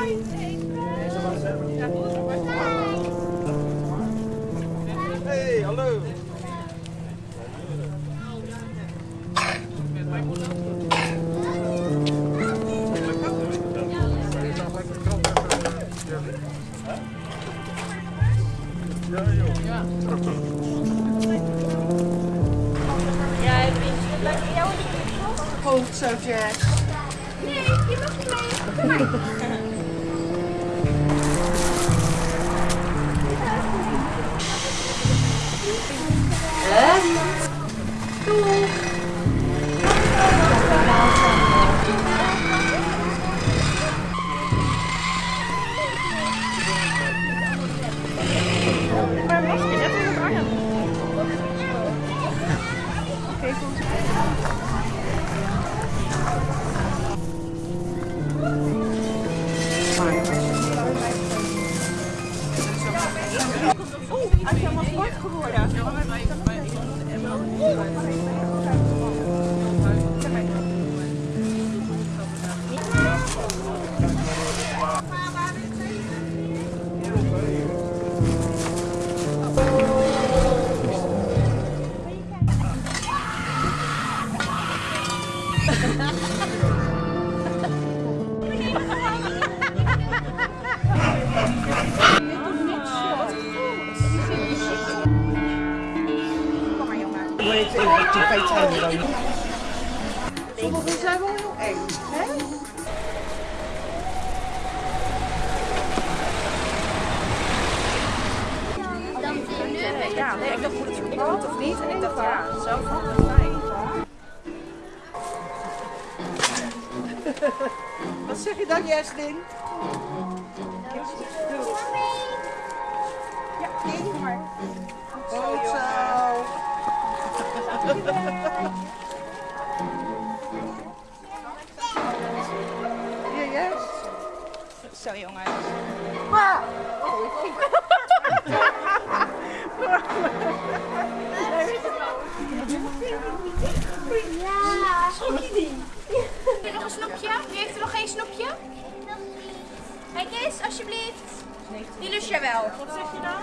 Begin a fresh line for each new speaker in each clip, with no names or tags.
Hey, hallo.
Jou
Hoofdsubject.
Nee, je mag niet mee. Kom maar. Maar
Cool, ja. Even die twee tanden Sommigen zijn wel heel eng. Hè?
Ja, nee, ik dacht moet het verboden of niet? En ik dacht ja, zo van het fijn.
Wat zeg je dan, Jesslyn?
Ja, nee, maar.
Hier, Jess.
Zo jongens. Heb je nog een snoepje? Wie heeft er nog geen snoepje? Kijk eens, alsjeblieft. Die lust jij wel. Wat zeg je dan?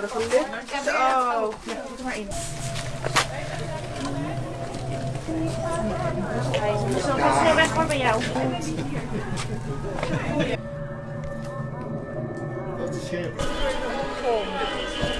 dat lukt. Zo. Ja, doe er maar in.
Zo, ga snel weg hoor bij jou.
like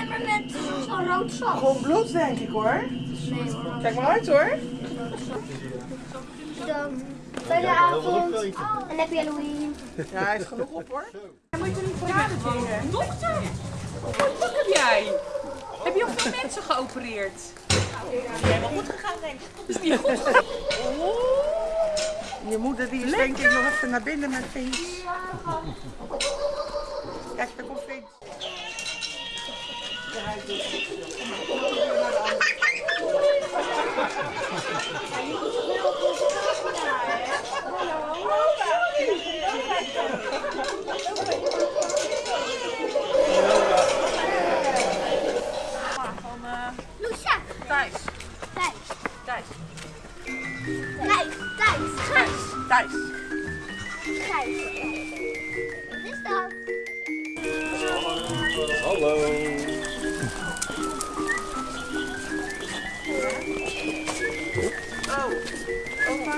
emmer met zo'n rood sap.
Gewoon bloed, denk ik hoor.
Nee hoor.
Kijk maar uit hoor.
Dan fijne avond. En happy Halloween.
Ja, hij is genoeg op hoor.
Dokter, wat pak heb jij? Heb je al veel mensen geopereerd?
Helemaal goed gegaan, denk ik.
Is niet goed gegaan?
Je moeder die is denk ik nog even naar binnen met Vins. Kijk, daar komt Vins.
Hello.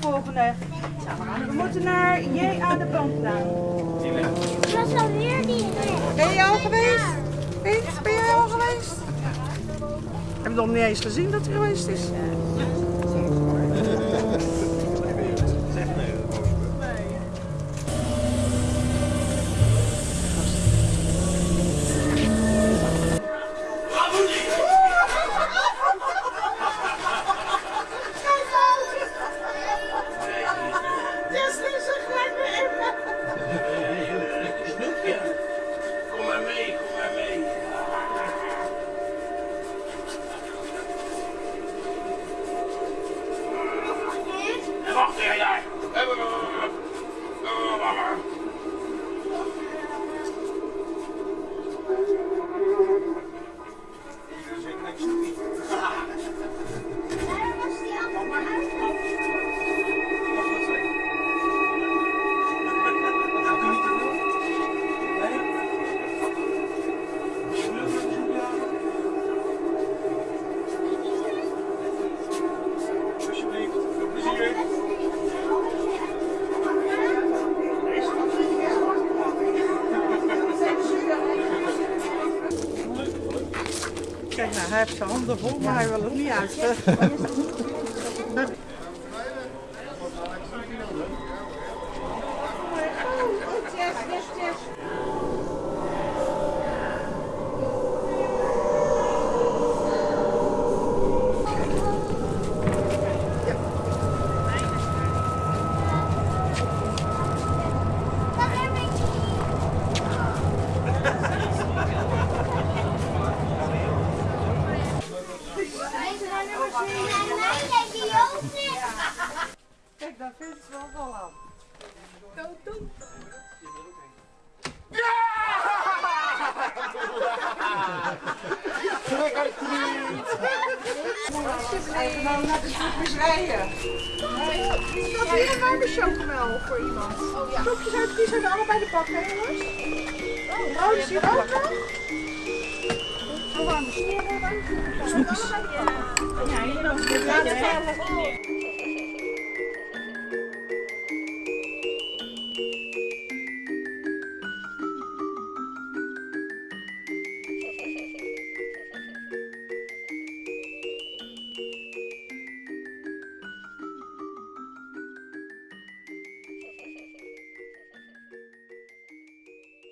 Volgende. We moeten naar J aan de Bandlaan.
Ik was alweer die
Ben je al geweest? Piet, ben jij al geweest? Heb nog niet eens gezien dat hij geweest is.
Kom
hij heeft zijn handen vol, maar hij wil het niet uit. Vindt ze wel wel aan. Even nou naar de snoepjes rijden. Had hier een warme chocomel voor iemand. Oh ja. Snoepjes uit die zijn allebei de pak, hè jongens? Oh, is hier ook nog? Zo warme snoepjes. Snoepjes. Ja, hier ook.